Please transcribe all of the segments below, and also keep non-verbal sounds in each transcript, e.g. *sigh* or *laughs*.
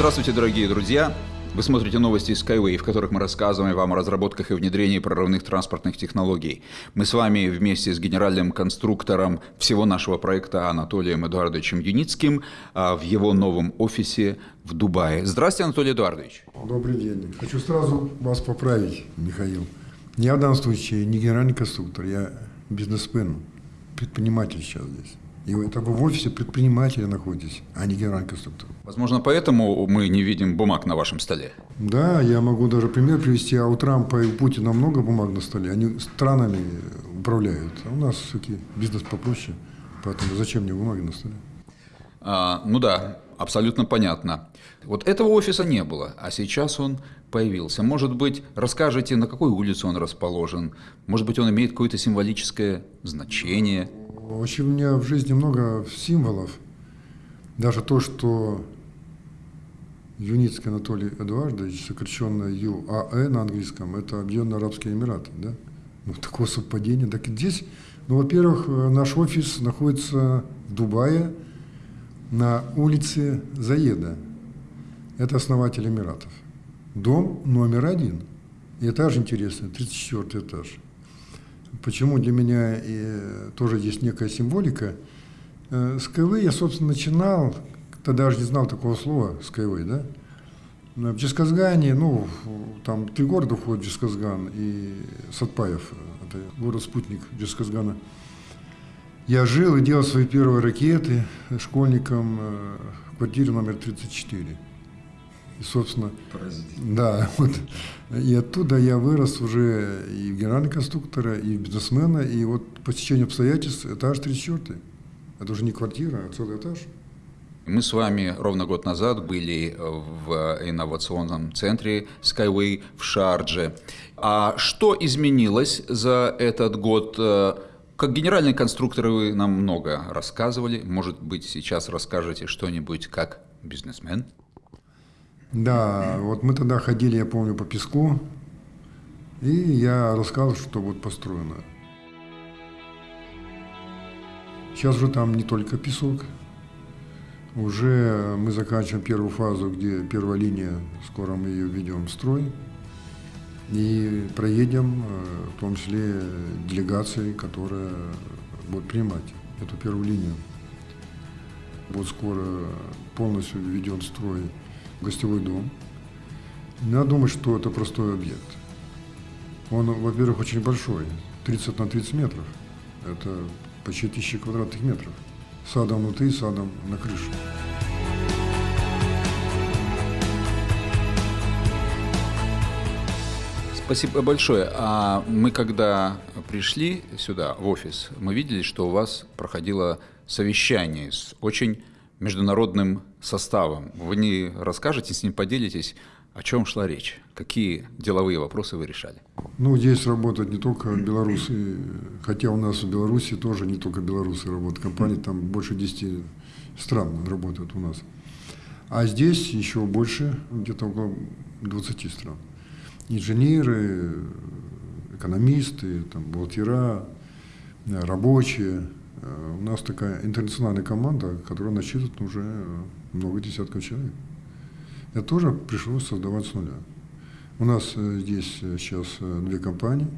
Здравствуйте, дорогие друзья! Вы смотрите новости Skyway, в которых мы рассказываем вам о разработках и внедрении прорывных транспортных технологий. Мы с вами вместе с генеральным конструктором всего нашего проекта Анатолием Эдуардовичем Юницким а, в его новом офисе в Дубае. Здравствуйте, Анатолий Эдуардович. Добрый день. Хочу сразу вас поправить, Михаил. Я в данном случае не генеральный конструктор, я бизнесмен, предприниматель сейчас здесь. И это вы в офисе предпринимателя находитесь, а не генеральный конструктор. Возможно, поэтому мы не видим бумаг на вашем столе. Да, я могу даже пример привести. А утром по Путина много бумаг на столе. Они странами управляют. А у нас все-таки бизнес попроще. Поэтому зачем мне бумаги на столе? А, ну да, абсолютно понятно. Вот этого офиса не было, а сейчас он появился. Может быть, расскажете, на какой улице он расположен? Может быть, он имеет какое-то символическое значение? Очень у меня в жизни много символов. Даже то, что Юницкий Анатолий Эдуардович, сокращенно ЮАЭ на английском, это Объединенные Арабские Эмираты. Да? Ну, такое совпадение. Так здесь, ну, во-первых, наш офис находится в Дубае на улице Заеда. Это основатель Эмиратов. Дом номер один. И этаж интересный, 34 этаж. Почему для меня и тоже есть некая символика? Э, с КВ я, собственно, начинал, тогда даже не знал такого слова КВ, да? В Джесказгане, ну, там три города входят в Джесказган и Сатпаев, это город-спутник Джесказгана. Я жил и делал свои первые ракеты школьником э, в квартире номер 34. И, собственно, да, *laughs* вот, и оттуда я вырос уже и в генерального конструктора, и в бизнесмена, и вот по течению обстоятельств этаж 34. Это уже не квартира, а целый этаж. Мы с вами ровно год назад были в инновационном центре Skyway в Шардже. А что изменилось за этот год? Как генеральный конструктор вы нам много рассказывали. Может быть, сейчас расскажете что-нибудь как бизнесмен? Да, вот мы тогда ходили, я помню, по песку, и я рассказывал, что вот построено. Сейчас же там не только песок, уже мы заканчиваем первую фазу, где первая линия, скоро мы ее введем в строй, и проедем, э, в том числе делегации, которая будет принимать эту первую линию. Вот скоро полностью введен в строй гостевой дом. Надо думать, что это простой объект. Он, во-первых, очень большой, 30 на 30 метров. Это почти тысячи квадратных метров. Садом внутри, садом на крыше. Спасибо большое. А мы когда пришли сюда, в офис, мы видели, что у вас проходило совещание с очень международным составом. Вы не расскажете, с ним поделитесь, о чем шла речь? Какие деловые вопросы вы решали? Ну, здесь работают не только белорусы, хотя у нас в Беларуси тоже не только белорусы работают. Компании там больше 10 стран работают у нас. А здесь еще больше, где-то около 20 стран. Инженеры, экономисты, там, бухгалтера, рабочие – Э, у нас такая интернациональная команда, которая насчитывает уже много десятков человек. Это тоже пришлось создавать с нуля. У нас э, здесь э, сейчас две компании,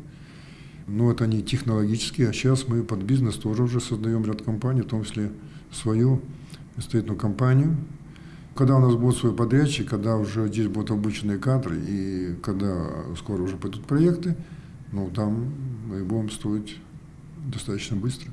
но это они технологические, а сейчас мы под бизнес тоже уже создаем ряд компаний, в том числе свою строительную компанию. Когда у нас будет свой подрядчик, когда уже здесь будут обученные кадры, и когда скоро уже пойдут проекты, ну там мы будем строить достаточно быстро.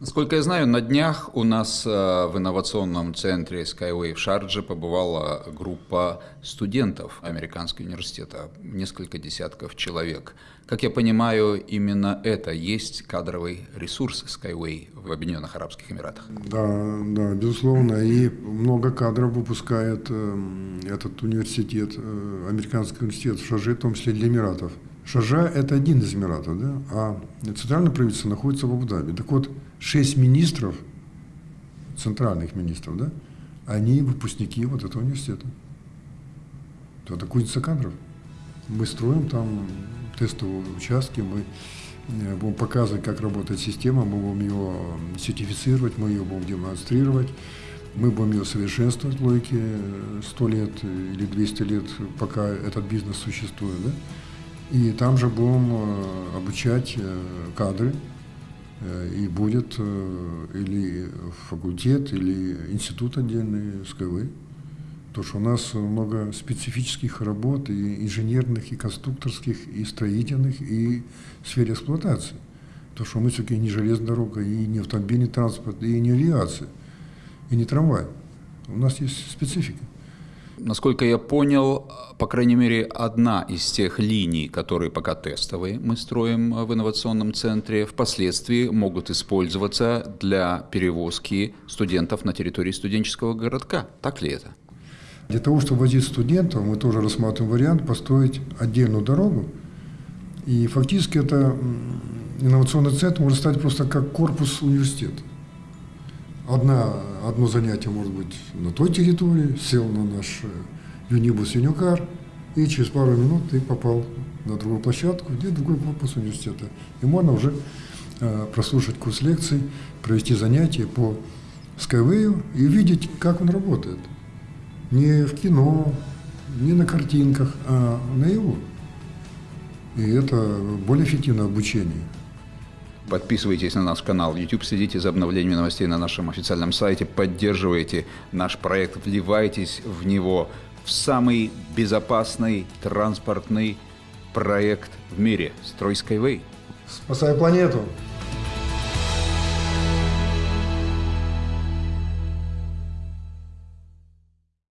Насколько я знаю, на днях у нас э, в инновационном центре Skyway в Шардже побывала группа студентов Американского университета, несколько десятков человек. Как я понимаю, именно это есть кадровый ресурс Skyway в Объединенных Арабских Эмиратах. Да, да, безусловно. И много кадров выпускает э, этот университет, э, Американский университет в Шардже, в том числе для Эмиратов. Шаржа – это один из Эмиратов, да? а центральное правительство находится в Абу-Даби. Так вот, шесть министров, центральных министров, да, они выпускники вот этого университета. Это кузница кадров. Мы строим там тестовые участки, мы э, будем показывать, как работает система, мы будем ее сертифицировать, мы ее будем демонстрировать. Мы будем ее совершенствовать логике 100 лет или 200 лет, пока этот бизнес существует. Да? И там же будем обучать кадры, и будет или факультет, или институт отдельный СКВ. Потому что у нас много специфических работ, и инженерных, и конструкторских, и строительных, и в сфере эксплуатации. Потому что мы все-таки не железная дорога, и не автомобильный транспорт, и не авиация, и не трамвай. У нас есть специфика. Насколько я понял, по крайней мере, одна из тех линий, которые пока тестовые мы строим в инновационном центре, впоследствии могут использоваться для перевозки студентов на территории студенческого городка. Так ли это? Для того, чтобы возить студентов, мы тоже рассматриваем вариант построить отдельную дорогу. И фактически это инновационный центр может стать просто как корпус университета. Одна, одно занятие может быть на той территории, сел на наш э, юнибус юникар, и через пару минут ты попал на другую площадку, где другой корпус университета. И можно уже э, прослушать курс лекций, провести занятия по Skyway и видеть, как он работает не в кино, не на картинках, а на его. И это более эффективное обучение. Подписывайтесь на наш канал YouTube, следите за обновлениями новостей на нашем официальном сайте, поддерживайте наш проект, вливайтесь в него, в самый безопасный транспортный проект в мире – Строй Skyway. Спасай планету!